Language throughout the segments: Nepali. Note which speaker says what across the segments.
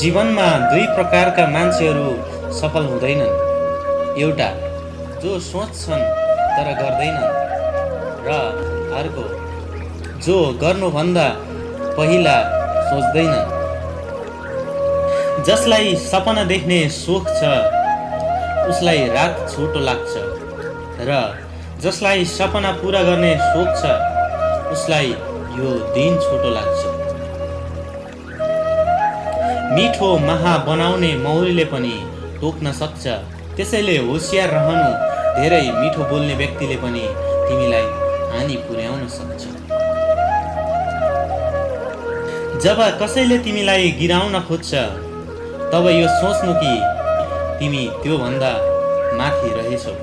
Speaker 1: जीवनमा दुई प्रकारका मान्छेहरू सफल हुँदैनन्। एउटा जो सोच्छन् तर गर्दैनन् र अर्को जो गर्नुभन्दा पहिला सोच्दैनन्। जसलाई सपना देख्ने सोख छ उसलाई रात छोटो लाग्छ र जसलाई सपना पुरा गर्ने सोख छ उसलाई यो दिन छोटो लाग्छ। मिठो महा बनाउने मौरीले पनि टोक्न सक्छ। त्यसैले होसियार रहनु धेरै मिठो बोल्ने व्यक्तिले पनि तिमीलाई हानि पुर्याउन सक्छ। जब कसैले तिमीलाई गिराउन खोज्छ तब यो सोच्नु कि तिमी त्योभन्दा माथि रहेछौ।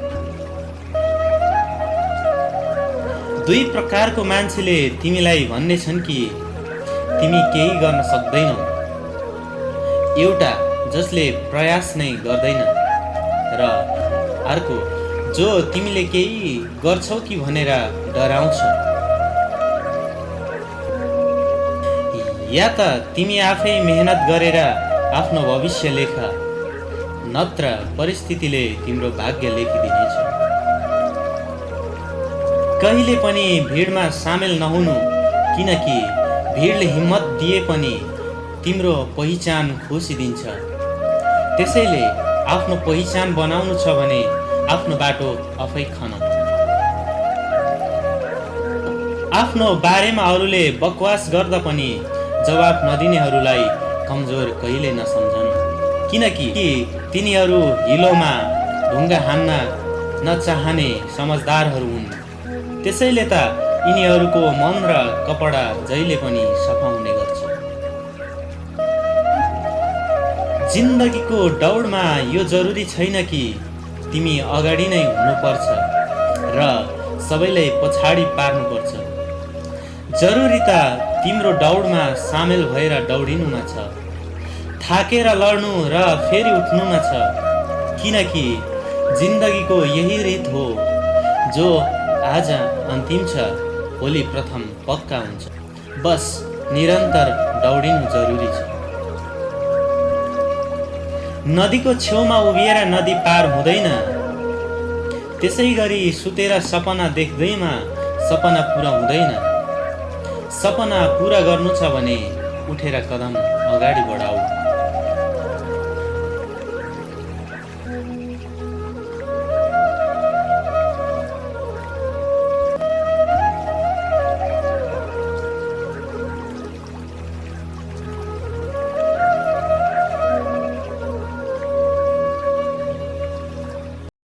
Speaker 1: दुई प्रकारको मान्छेले तिमीलाई भन्ने छन् कि तिमी केही गर्न सक्दैनौ। एउटा जसले प्रयास नै गर्दैन। र अर्को जो तिमीले केही गर्छौ कि भनेर डराउँछ? या त तिमी आफै मेहनत गरेर आफ्नो भविष्य लेख नत्र परिस्थितिले तिम्रो भाग्य लेखिदिनेछ। कहिले पनि भिडमा सामेल नहुनु किनकि भिडले हिम्मत दिए पनि तिम्रो पहिचान खोसिदिन्छ। त्यसैले आफ्नो पहिचान बनाउनु छ भने आफ्नो बाटो आफै खन आफ्नो बारेमा अरूले बकवास गर्दा पनि जवाफ नदिनेहरूलाई कमजोर कहिले नसम्झनु। किनकि तिनीहरू हिलोमा ढुङ्गा हान्न नचाहने समझदारहरू हुन्। त्यसैले त यिनीहरूको मन र कपडा जहिले पनि सफा हुने गर्छ। जिन्दगीको दौडमा यो जरुरी छैन कि तिमी अगाडि नै हुनुपर्छ र सबैलाई पछाडि पार्नुपर्छ। जरुरी त तिम्रो दौडमा सामेल भएर दौडिनुमा छ थाकेर लड्नु र फेरि उठ्नुमा छ किनकि जिन्दगीको यही रित हो जो आज अन्तिम छ भोलि प्रथम पक्का हुन्छ। बस निरन्तर दौडिनु जरुरी छ। नदीको छेउमा उभिएर नदी पार हुँदैन। त्यसै गरी सुतेर सपना देख्दैमा सपना पुरा हुँदैन। सपना पुरा गर्नु छ भने उठेर कदम अगाडि बढाऊ।